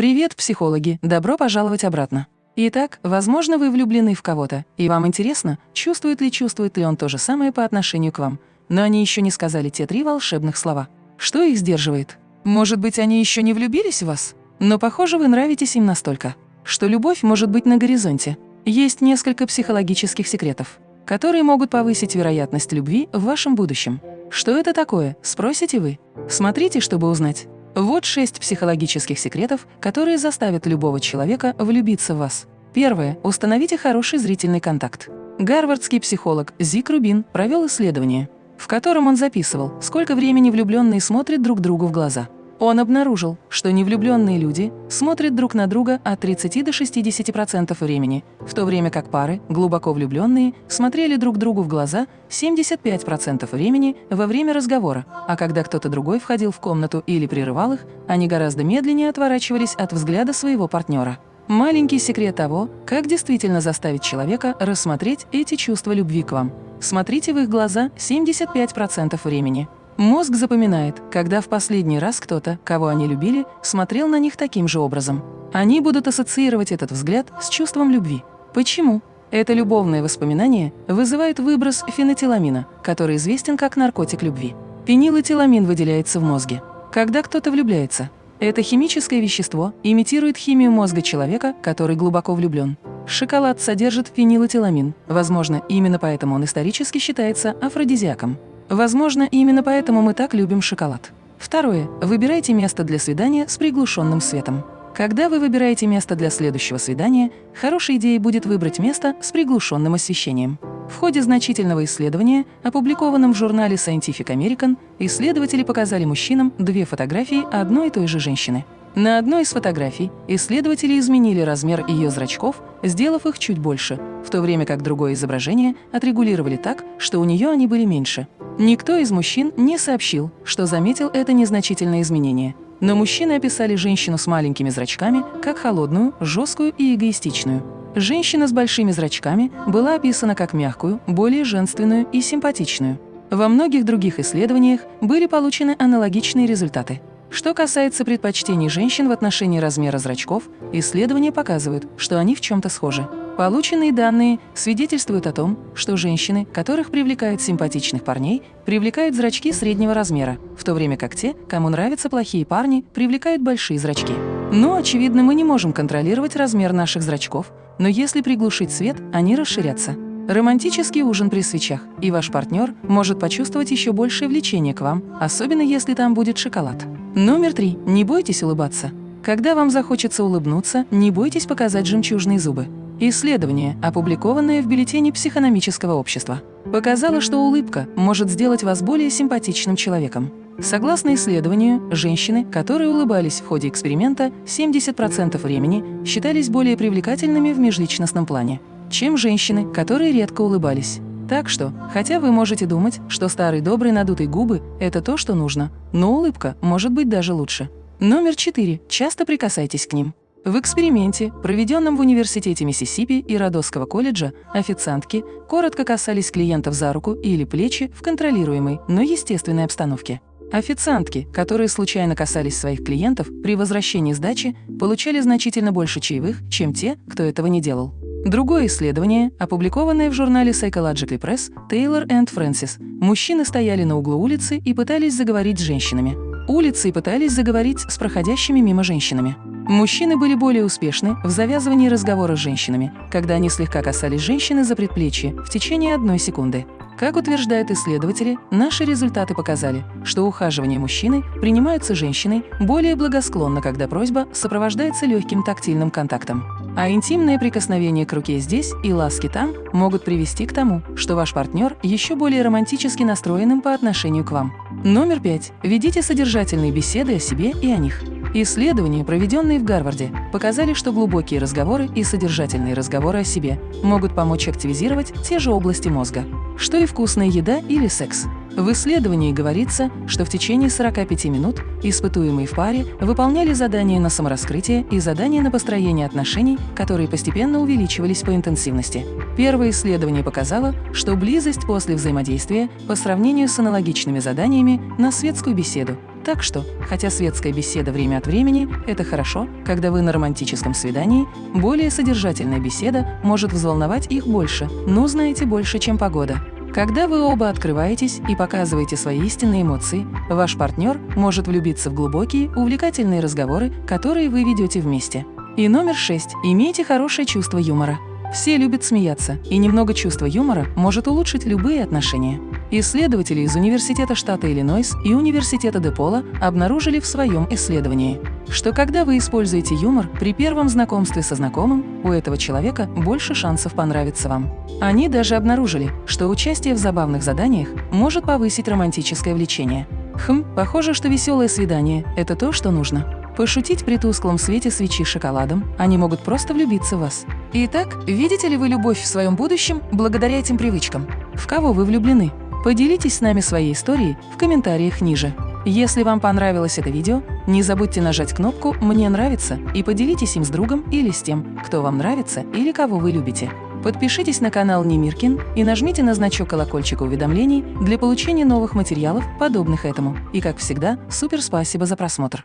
Привет, психологи! Добро пожаловать обратно. Итак, возможно, вы влюблены в кого-то, и вам интересно, чувствует ли чувствует ли он то же самое по отношению к вам. Но они еще не сказали те три волшебных слова. Что их сдерживает? Может быть, они еще не влюбились в вас? Но, похоже, вы нравитесь им настолько, что любовь может быть на горизонте. Есть несколько психологических секретов, которые могут повысить вероятность любви в вашем будущем. Что это такое, спросите вы? Смотрите, чтобы узнать. Вот шесть психологических секретов, которые заставят любого человека влюбиться в вас. Первое. Установите хороший зрительный контакт. Гарвардский психолог Зик Рубин провел исследование, в котором он записывал, сколько времени влюбленные смотрят друг другу в глаза. Он обнаружил, что невлюбленные люди смотрят друг на друга от 30 до 60% времени, в то время как пары, глубоко влюбленные, смотрели друг другу в глаза 75% времени во время разговора, а когда кто-то другой входил в комнату или прерывал их, они гораздо медленнее отворачивались от взгляда своего партнера. Маленький секрет того, как действительно заставить человека рассмотреть эти чувства любви к вам. Смотрите в их глаза 75% времени. Мозг запоминает, когда в последний раз кто-то, кого они любили, смотрел на них таким же образом. Они будут ассоциировать этот взгляд с чувством любви. Почему? Это любовное воспоминание вызывает выброс фенотиламина, который известен как наркотик любви. Фенилэтиламин выделяется в мозге. Когда кто-то влюбляется, это химическое вещество имитирует химию мозга человека, который глубоко влюблен. Шоколад содержит фенилэтиламин. Возможно, именно поэтому он исторически считается афродизиаком. Возможно, именно поэтому мы так любим шоколад. Второе. Выбирайте место для свидания с приглушенным светом. Когда вы выбираете место для следующего свидания, хорошей идеей будет выбрать место с приглушенным освещением. В ходе значительного исследования, опубликованном в журнале Scientific American, исследователи показали мужчинам две фотографии одной и той же женщины. На одной из фотографий исследователи изменили размер ее зрачков, сделав их чуть больше, в то время как другое изображение отрегулировали так, что у нее они были меньше. Никто из мужчин не сообщил, что заметил это незначительное изменение. Но мужчины описали женщину с маленькими зрачками как холодную, жесткую и эгоистичную. Женщина с большими зрачками была описана как мягкую, более женственную и симпатичную. Во многих других исследованиях были получены аналогичные результаты. Что касается предпочтений женщин в отношении размера зрачков, исследования показывают, что они в чем-то схожи. Полученные данные свидетельствуют о том, что женщины, которых привлекают симпатичных парней, привлекают зрачки среднего размера, в то время как те, кому нравятся плохие парни, привлекают большие зрачки. Но, очевидно, мы не можем контролировать размер наших зрачков, но если приглушить свет, они расширятся. Романтический ужин при свечах, и ваш партнер может почувствовать еще большее влечение к вам, особенно если там будет шоколад. Номер три. Не бойтесь улыбаться. Когда вам захочется улыбнуться, не бойтесь показать жемчужные зубы. Исследование, опубликованное в бюллетене психономического общества, показало, что улыбка может сделать вас более симпатичным человеком. Согласно исследованию, женщины, которые улыбались в ходе эксперимента, 70% времени считались более привлекательными в межличностном плане чем женщины, которые редко улыбались. Так что, хотя вы можете думать, что старые добрые надутые губы – это то, что нужно, но улыбка может быть даже лучше. Номер четыре. Часто прикасайтесь к ним. В эксперименте, проведенном в Университете Миссисипи и Родосского колледжа, официантки коротко касались клиентов за руку или плечи в контролируемой, но естественной обстановке. Официантки, которые случайно касались своих клиентов при возвращении сдачи, получали значительно больше чаевых, чем те, кто этого не делал. Другое исследование, опубликованное в журнале Psychological Press, Taylor and Francis. Мужчины стояли на углу улицы и пытались заговорить с женщинами. Улицы пытались заговорить с проходящими мимо женщинами. Мужчины были более успешны в завязывании разговора с женщинами, когда они слегка касались женщины за предплечье в течение одной секунды. Как утверждают исследователи, наши результаты показали, что ухаживание мужчины принимаются женщиной более благосклонно, когда просьба сопровождается легким тактильным контактом. А интимные прикосновения к руке здесь и ласки там могут привести к тому, что ваш партнер еще более романтически настроенным по отношению к вам. Номер пять. Ведите содержательные беседы о себе и о них. Исследования, проведенные в Гарварде, показали, что глубокие разговоры и содержательные разговоры о себе могут помочь активизировать те же области мозга, что и вкусная еда или секс. В исследовании говорится, что в течение 45 минут испытуемые в паре выполняли задания на самораскрытие и задания на построение отношений, которые постепенно увеличивались по интенсивности. Первое исследование показало, что близость после взаимодействия по сравнению с аналогичными заданиями на светскую беседу Так что, хотя светская беседа время от времени – это хорошо, когда вы на романтическом свидании, более содержательная беседа может взволновать их больше, но знаете больше, чем погода. Когда вы оба открываетесь и показываете свои истинные эмоции, ваш партнер может влюбиться в глубокие, увлекательные разговоры, которые вы ведете вместе. И номер шесть. Имейте хорошее чувство юмора. Все любят смеяться, и немного чувства юмора может улучшить любые отношения. Исследователи из Университета штата Иллинойс и Университета Депола обнаружили в своем исследовании, что когда вы используете юмор при первом знакомстве со знакомым, у этого человека больше шансов понравиться вам. Они даже обнаружили, что участие в забавных заданиях может повысить романтическое влечение. Хм, похоже, что веселое свидание – это то, что нужно. Пошутить при тусклом свете свечи шоколадом, они могут просто влюбиться в вас. Итак, видите ли вы любовь в своем будущем благодаря этим привычкам? В кого вы влюблены? Поделитесь с нами своей историей в комментариях ниже. Если вам понравилось это видео, не забудьте нажать кнопку «Мне нравится» и поделитесь им с другом или с тем, кто вам нравится или кого вы любите. Подпишитесь на канал Немиркин и нажмите на значок колокольчика уведомлений для получения новых материалов, подобных этому. И как всегда, супер спасибо за просмотр!